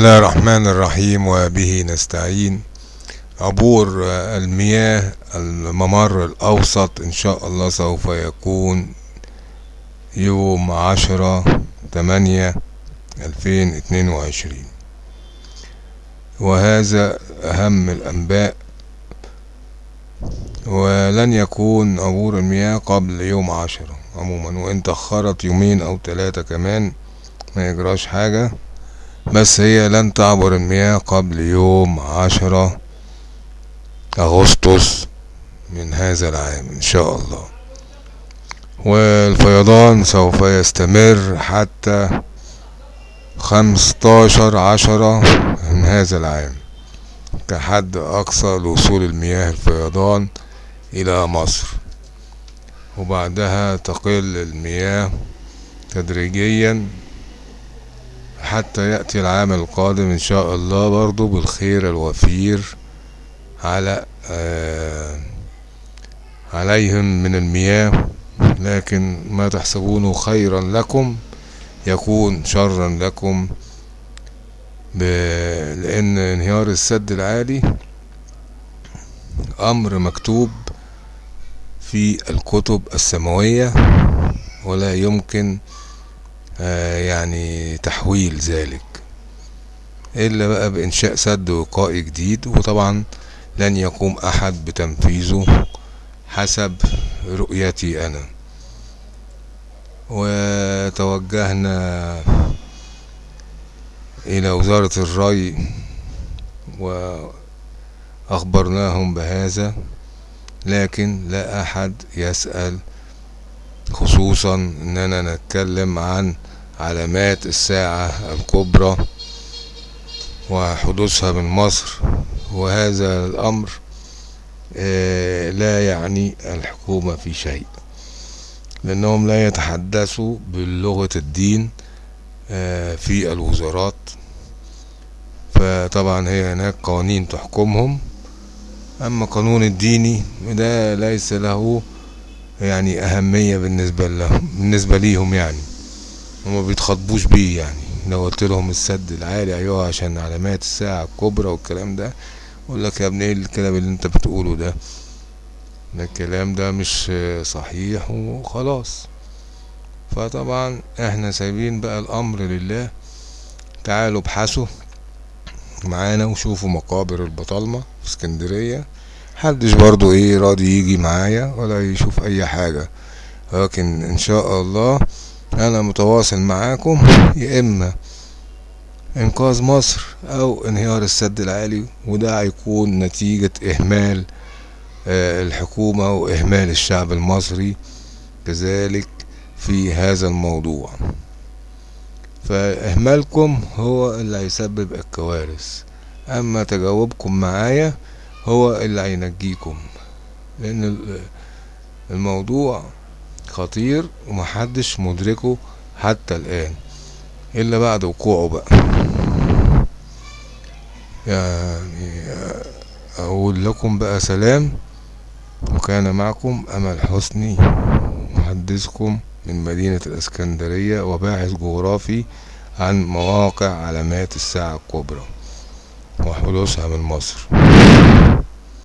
الله الرحمن الرحيم وبه نستعين. عبور المياه الممر الأوسط إن شاء الله سوف يكون يوم عشرة تمانية ألفين اتنين وعشرين. وهذا أهم الأنباء ولن يكون عبور المياه قبل يوم عشرة عموما وإن تأخرت يومين أو ثلاثة كمان ما يجراش حاجة. بس هي لن تعبر المياه قبل يوم عشرة أغسطس من هذا العام إن شاء الله. والفيضان سوف يستمر حتى خمستاشر عشرة من هذا العام كحد أقصى لوصول المياه الفيضان إلى مصر. وبعدها تقل المياه تدريجيا حتى يأتي العام القادم إن شاء الله برضو بالخير الوفير على آه عليهم من المياه. لكن ما تحسبونه خيرا لكم يكون شرا لكم لأن انهيار السد العالي أمر مكتوب في الكتب السماوية ولا يمكن يعني تحويل ذلك. إلا بقى بإنشاء سد وقائي جديد وطبعا لن يقوم أحد بتنفيذه حسب رؤيتي أنا. وتوجهنا إلى وزارة الري وأخبرناهم بهذا لكن لا أحد يسأل خصوصا أننا نتكلم عن علامات الساعة الكبرى وحدوثها من مصر وهذا الأمر لا يعني الحكومة في شيء لأنهم لا يتحدثوا بلغة الدين في الوزارات. فطبعا هي هناك قوانين تحكمهم. أما قانون الديني ده ليس له يعني أهمية بالنسبة لهم بالنسبة ليهم يعني. هما بيتخاطبوش بيه يعني. لو قلت لهم السد العالي أيوه عشان علامات الساعة الكبرى والكلام ده. يقول لك يا ابني إيه الكلام اللي أنت بتقوله ده؟ ده الكلام ده مش صحيح وخلاص. فطبعا إحنا سايبين بقى الأمر لله. تعالوا ابحثوا معانا وشوفوا مقابر البطالمة في اسكندرية. محدش برضو إيه راضي يجي معايا ولا يشوف أي حاجة. لكن إن شاء الله أنا متواصل معاكم يا إما إنقاذ مصر أو انهيار السد العالي وده هيكون نتيجة إهمال الحكومة وإهمال الشعب المصري كذلك في هذا الموضوع. فإهمالكم هو اللي هيسبب الكوارث. أما تجاوبكم معايا هو اللي هينجيكم لأن الموضوع خطير ومحدش مدركه حتى الآن إلا بعد وقوعه بقى. يعني أقول لكم بقى سلام وكان معكم أمل حسني محدثكم من مدينة الإسكندرية وباحث جغرافي عن مواقع علامات الساعة الكبرى وحدوثها من مصر.